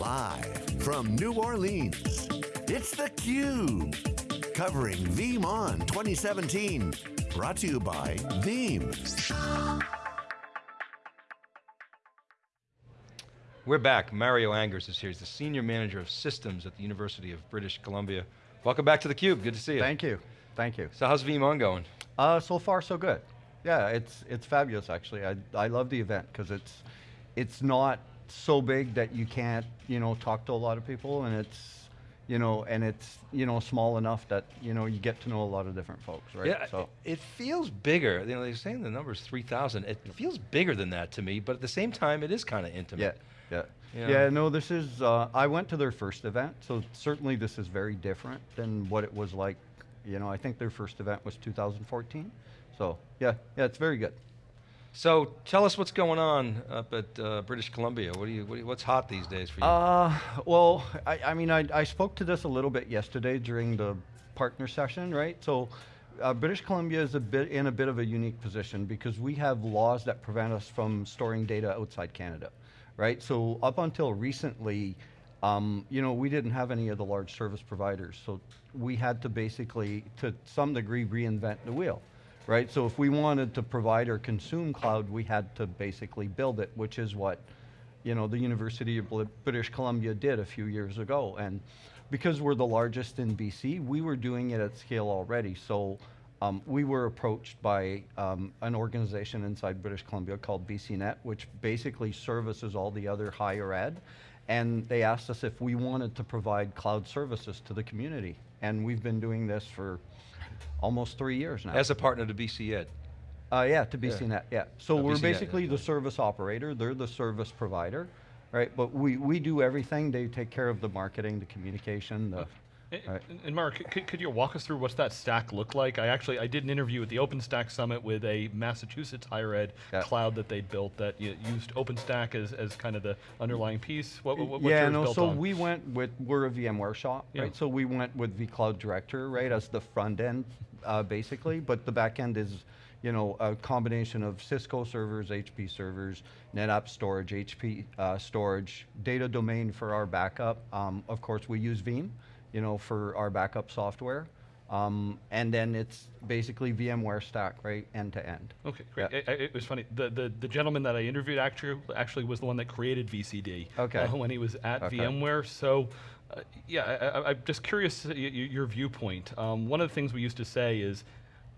Live from New Orleans, it's theCUBE. Covering VeeamON 2017. Brought to you by Veeam. We're back, Mario Angers is here. He's the Senior Manager of Systems at the University of British Columbia. Welcome back to theCUBE, good to see you. Thank you, thank you. So how's VeeamON going? Uh, so far so good. Yeah, it's, it's fabulous actually. I, I love the event because it's, it's not so big that you can't, you know, talk to a lot of people and it's, you know, and it's, you know, small enough that, you know, you get to know a lot of different folks, right? Yeah, so. it, feels bigger. You know, they're saying the number is 3,000. It feels bigger than that to me, but at the same time, it is kind of intimate. Yeah. Yeah. Yeah. yeah, no, this is, uh, I went to their first event, so certainly this is very different than what it was like, you know, I think their first event was 2014. So, yeah, yeah, it's very good. So tell us what's going on up at uh, British Columbia. What do you, what you, what's hot these days for you? Uh, well, I, I mean, I, I spoke to this a little bit yesterday during the partner session, right? So uh, British Columbia is a bit in a bit of a unique position because we have laws that prevent us from storing data outside Canada, right? So up until recently, um, you know, we didn't have any of the large service providers, so we had to basically, to some degree, reinvent the wheel right? So if we wanted to provide or consume cloud, we had to basically build it, which is what you know, the University of British Columbia did a few years ago. And because we're the largest in BC, we were doing it at scale already. So um, we were approached by um, an organization inside British Columbia called BCNet, which basically services all the other higher ed. And they asked us if we wanted to provide cloud services to the community. And we've been doing this for almost three years now. As a partner to BC Ed. Uh, yeah, to BCNet, yeah. yeah. So Oh, we're BCNet, basically yeah. the service operator, they're the service provider, right? But we, we do everything, they take care of the marketing, the communication, the, And, and Mark, could, could you walk us through what's that stack look like? I actually, I did an interview at the OpenStack Summit with a Massachusetts higher ed Yeah. cloud that they built that used OpenStack as, as kind of the underlying piece. What, what, yeah, built so on? we went with, we're a VMware shop, Yeah. right? So we went with vCloud Director, right, as the front end, uh, basically, but the back end is, you know, a combination of Cisco servers, HP servers, NetApp storage, HP uh, storage, data domain for our backup. Um, of course, we use Veeam, you know, for our backup software. Um, and then it's basically VMware stack, right, end to end. Okay, great. Yeah. It, it- it was funny. The, the the gentleman that I interviewed actually actually was the one that created VCD. Okay. uh, when he was at Okay. VMware. So, uh, yeah, I, I, I'm just curious your viewpoint. Um, one of the things we used to say is,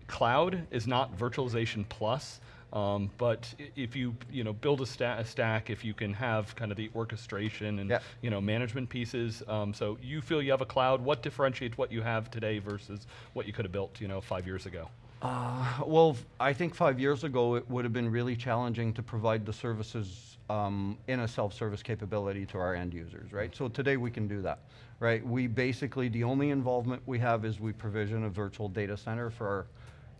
cloud is not virtualization plus. Um, but if you you know build a, sta- a stack, if you can have kind of the orchestration and Yeah. you know management pieces, um, so you feel you have a cloud. What differentiates what you have today versus what you could have built you know five years ago? Uh, well, I think five years ago it would have been really challenging to provide the services um, in a self-service capability to our end users, right? So today we can do that, right? We basically, the only involvement we have is we provision a virtual data center for our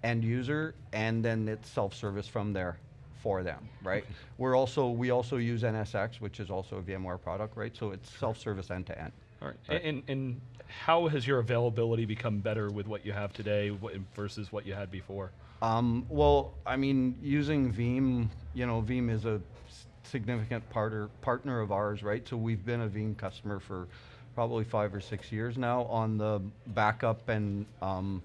end user, and then it's self-service from there for them, right? We're also, we also use NSX, which is also a VMware product, right? So it's self-service end-to-end. All right. Right. And, and how has your availability become better with what you have today versus what you had before? Um, well, I mean, using Veeam, you know, Veeam is a significant partner partner of ours, right? So we've been a Veeam customer for probably five or six years now. On the backup and um,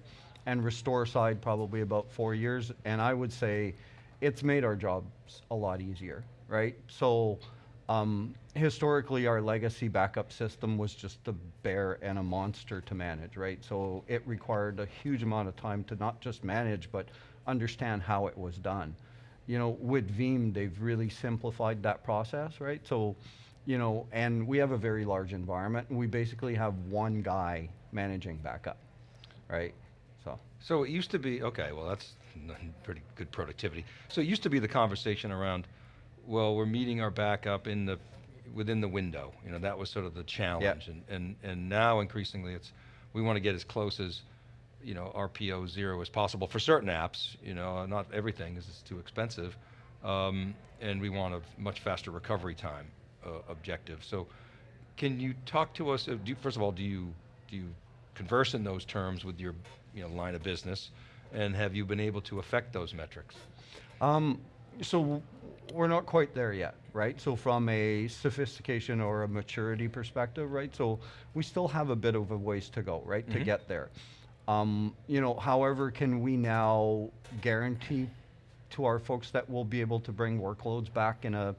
and restore side, probably about four years. And I would say it's made our jobs a lot easier, right? So um, historically, our legacy backup system was just a bear and a monster to manage, right? So it required a huge amount of time to not just manage, but understand how it was done. You know, with Veeam, they've really simplified that process, right? So, you know, and we have a very large environment, and we basically have one guy managing backup, right? So, So it used to be, okay, well that's pretty good productivity. So it used to be the conversation around, well, we're meeting our backup in the, within the window. You know, that was sort of the challenge. And, and, and now increasingly it's, we want to get as close as, you know, RPO zero as possible for certain apps, you know, not everything because it's too expensive. Um, and we want a much faster recovery time uh, objective. So can you talk to us, uh, do, you- first of all, do you, do you converse in those terms with your you know, line of business? And have you been able to affect those metrics? Um, so we're not quite there yet, right? So from a sophistication or a maturity perspective, right? So we still have a bit of a ways to go, right, to get there. Um, you know, however, can we now guarantee to our folks that we'll be able to bring workloads back in a,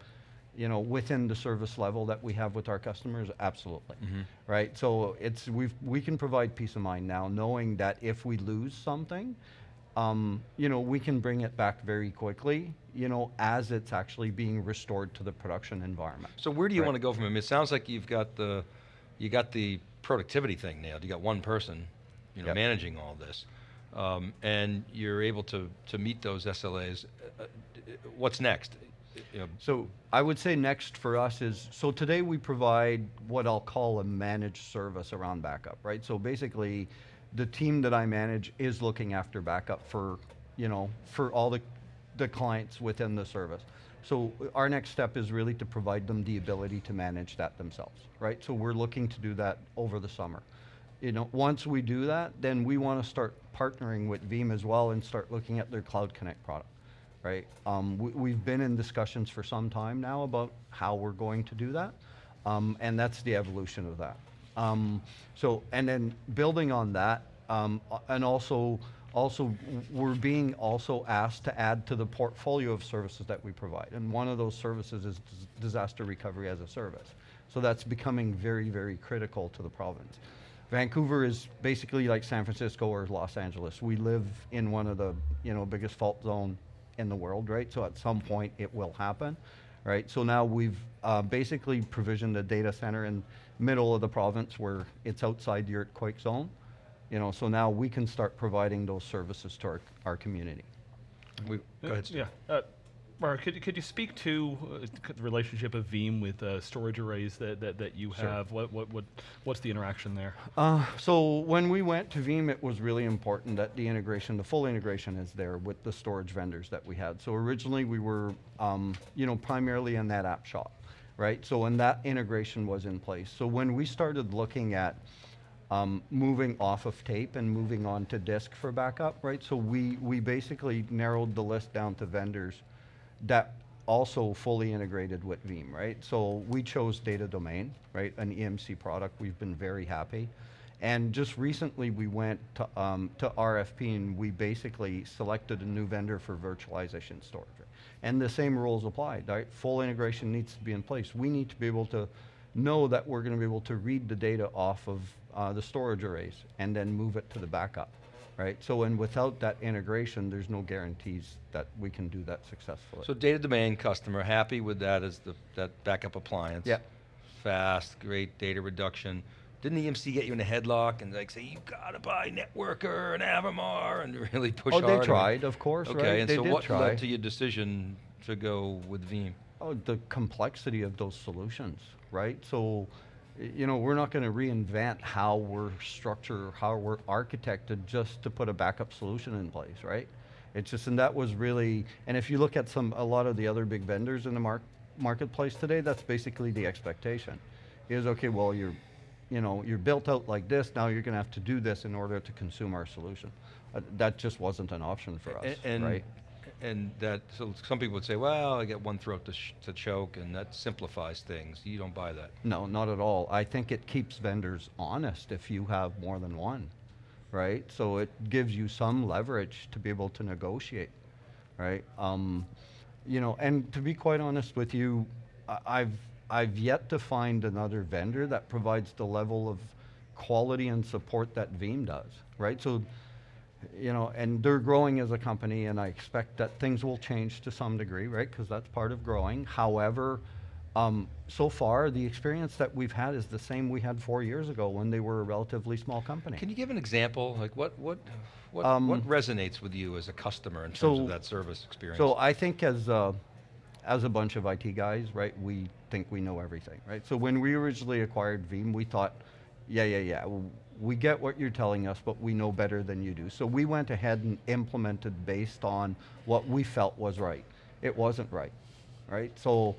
you know, within the service level that we have with our customers? Absolutely, right? So it's we've we can provide peace of mind now, knowing that if we lose something, um, you know, we can bring it back very quickly, you know, as it's actually being restored to the production environment. So where do you Right. want to go from? I mean, it sounds like you've got the, you got the productivity thing nailed. You got one person, you know, Yep. managing all this, um, and you're able to to meet those SLAs. Uh, uh, what's next? So I would say next for us is, so today we provide what I'll call a managed service around backup, right? So basically, the team that I manage is looking after backup for, you know, for all the, the clients within the service. So our next step is really to provide them the ability to manage that themselves, right? So we're looking to do that over the summer. You know, once we do that, then we want to start partnering with Veeam as well and start looking at their Cloud Connect product right? Um, we, we've been in discussions for some time now about how we're going to do that, um, and that's the evolution of that. Um, so, and then building on that, um, and also, also we're being also asked to add to the portfolio of services that we provide, and one of those services is disaster recovery as a service. So that's becoming very, very critical to the province. Vancouver is basically like San Francisco or Los Angeles. We live in one of the you know biggest fault zone in the world, right? So at some point it will happen, right? So now we've uh, basically provisioned a data center in middle of the province where it's outside the earthquake zone, you know. So now we can start providing those services to our, our community. we, go ahead. Steve. Yeah. Uh, Mark, could, you- could you speak to uh, the relationship of Veeam with uh, storage arrays that, that, that you Sure. have? What, what, what, what's the interaction there? Uh, so when we went to Veeam, it was really important that the integration, the full integration is there with the storage vendors that we had. So originally we were, um, you know, primarily in that app shop, right? So when that integration was in place. So when we started looking at um, moving off of tape and moving on to disk for backup, right? So we, we basically narrowed the list down to vendors that also fully integrated with Veeam, right? So we chose Data Domain, right, an EMC product. We've been very happy. And just recently, we went to, um, to RFP and we basically selected a new vendor for virtualization storage. And the same rules apply, right? Full integration needs to be in place. We need to be able to know that we're going to be able to read the data off of uh, the storage arrays and then move it to the backup, right? So, and without that integration, there's no guarantees that we can do that successfully. So data domain customer happy with that as the that backup appliance. Yeah. Fast, great data reduction. Didn't EMC get you in a headlock and like say you've gotta buy NetWorker and Avamar and really push Oh, hard? they on- tried, of course, Okay, right? and They so what try. led to your decision to go with Veeam? Oh, the complexity of those solutions, right? So, you know, we're not going to reinvent how we're structured, or how we're architected just to put a backup solution in place, right? It's just, and that was really, and if you look at some, a lot of the other big vendors in the mark, marketplace today, that's basically the expectation. Is okay, well, you're, you know, you're built out like this. Now you're going to have to do this in order to consume our solution. Uh, that just wasn't an option for us, A- and, right? And that, so some people would say, well, I get one throat to, to choke, and that simplifies things. You don't buy that. No, not at all. I think it keeps vendors honest if you have more than one, right? So it gives you some leverage to be able to negotiate, right? Um, you know, and to be quite honest with you, I've I've yet to find another vendor that provides the level of quality and support that Veeam does, right? So you know, and they're growing as a company, and I expect that things will change to some degree, right? Because that's part of growing. However, um, so far, the experience that we've had is the same we had four years ago when they were a relatively small company. Can you give an example? Like what, what, what, Um, what resonates with you as a customer in terms so- of that service experience? So I think as a, as a bunch of IT guys, right, we think we know everything, right? So when we originally acquired Veeam, we thought, yeah, yeah, yeah, we get what you're telling us, but we know better than you do. So we went ahead and implemented based on what we felt was right. It wasn't right, right? So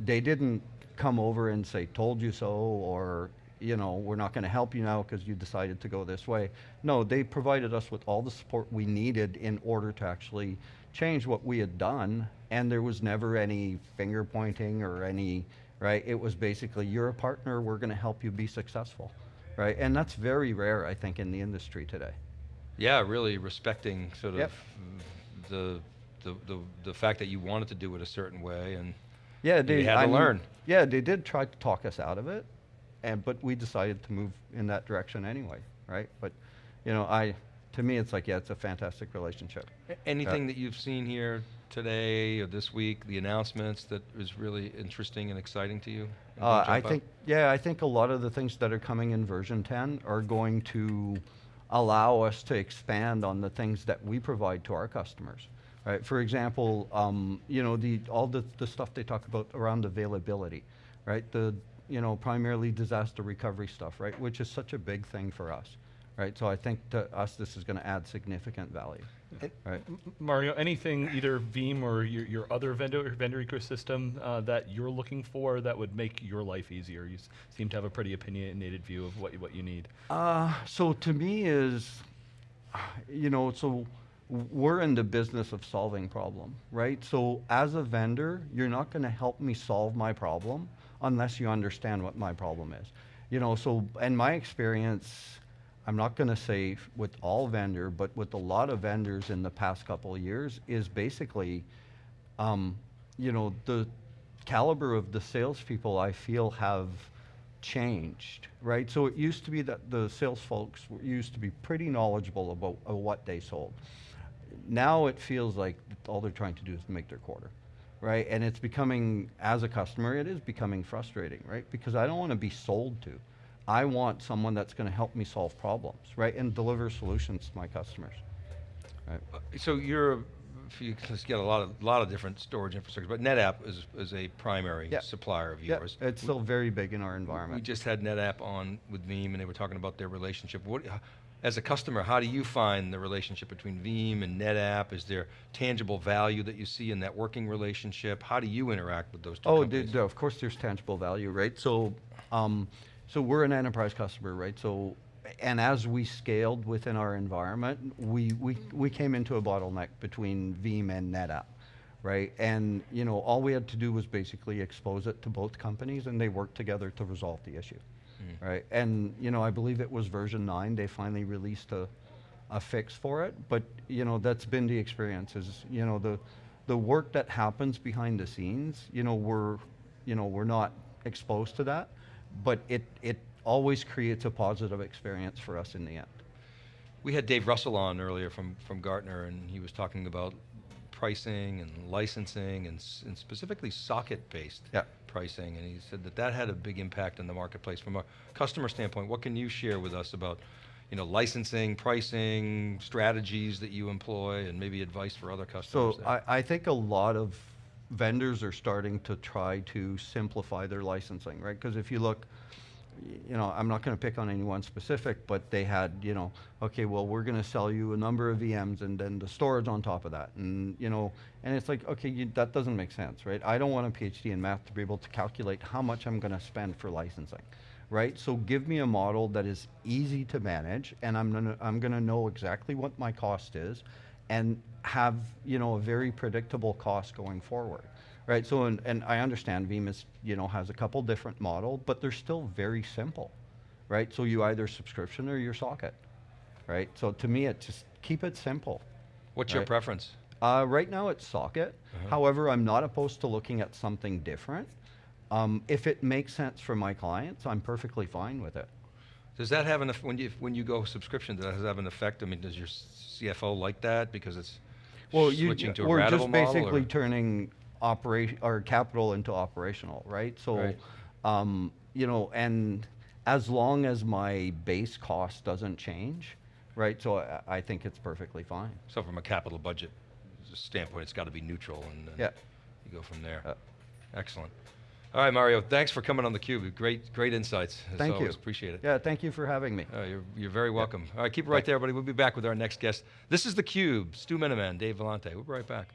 they didn't come over and say, told you so, or, you know, we're not going to help you now because you decided to go this way. No, they provided us with all the support we needed in order to actually change what we had done, and there was never any finger pointing or any, right? It was basically, you're a partner, we're going to help you be successful, right? And that's very rare, I think, in the industry today. Yeah, really respecting sort Yep. of the, the, the, the fact that you wanted to do it a certain way and Yeah, You they had I to mean, learn. Yeah, they did try to talk us out of it, and but we decided to move in that direction anyway, right? But you know, I to me, it's like yeah, it's a fantastic relationship. Anything uh, that you've seen here today or this week, the announcements that is really interesting and exciting to you? Uh, I think yeah, I think a lot of the things that are coming in version 10 are going to allow us to expand on the things that we provide to our customers. Right. For example, um, you know the all the, the stuff they talk about around availability, right? The you know primarily disaster recovery stuff, right? Which is such a big thing for us, right? So I think to us this is going to add significant value, right? M- Mario, anything either Veeam or your, your other vendor vendor ecosystem uh, that you're looking for that would make your life easier? You s- seem to have a pretty opinionated view of what you, what you need. Uh, so to me is, you know, so we're in the business of solving problem, right? So as a vendor, you're not going to help me solve my problem unless you understand what my problem is. You know, so in my experience, I'm not going to say with all vendor, but with a lot of vendors in the past couple of years is basically, um, you know, the caliber of the salespeople I feel have changed, right? So it used to be that the sales folks used to be pretty knowledgeable about uh, what they sold. Now it feels like all they're trying to do is make their quarter, right? And it's becoming, as a customer, it is becoming frustrating, right? Because I don't want to be sold to. I want someone that's going to help me solve problems, right? And deliver solutions to my customers, right? Uh, So you're, if you just get a lot of, lot of different storage infrastructure, but NetApp is, is a primary Yeah. supplier of Yeah, yours. it's still very big in our environment. We just had NetApp on with Veeam, and they were talking about their relationship. What, as a customer, how do you find the relationship between Veeam and NetApp? Is there tangible value that you see in that working relationship? How do you interact with those two Oh, companies? of course, there's tangible value, right? So, um, so we're an enterprise customer, right? So, and as we scaled within our environment, we, we, we came into a bottleneck between Veeam and NetApp, right? And, you know, all we had to do was basically expose it to both companies and they worked together to resolve the issue, mm. right? And, you know, I believe it was version nine, they finally released a, a fix for it, but, you know, that's been the experience is, you know, the, the work that happens behind the scenes, you know, we're, you know, we're not exposed to that, but it, it always creates a positive experience for us in the end. We had Dave Russell on earlier from, from Gartner, and he was talking about pricing and licensing and, and specifically socket-based pricing, and he said that that had a big impact in the marketplace. From a customer standpoint, what can you share with us about, you know, licensing, pricing, strategies that you employ, and maybe advice for other customers? So? I, I think a lot of vendors are starting to try to simplify their licensing, right? Because if you look, you know, I'm not going to pick on anyone specific, but they had, you know, okay, well, we're going to sell you a number of VMs and then the storage on top of that. And, you know, and it's like, okay, you, that doesn't make sense, right? I don't want a PhD in math to be able to calculate how much I'm going to spend for licensing, right? So give me a model that is easy to manage and I'm going to, I'm going to know exactly what my cost is and have you know a very predictable cost going forward right? So and, and i understand veeam you know has a couple different model but they're still very simple right? So you either subscription or your socket right? So to me it just keep it simple What's your preference? uh, right now it's socket. However i'm not opposed to looking at something different. Um, if it makes sense for my clients i'm perfectly fine with it Does that have an, eff- when you, when you go subscription, does that have an effect? I mean, does your CFO like that because it's Well, you, switching to a we're ratable just model, basically or- turning operation or capital into operational, right? So, Right. um, you know, and as long as my base cost doesn't change, right? So I, I think it's perfectly fine. So from a capital budget standpoint, it's got to be neutral, and then Yeah. you go from there. Uh, Excellent. All right, Mario, thanks for coming on theCUBE. Great, great insights. as Thank you. Appreciate it. Yeah, thank you for having me. Uh, you're, you're very welcome. All right, keep it right there, everybody. We'll be back with our next guest. This is theCUBE, Stu Miniman, Dave Vellante. We'll be right back.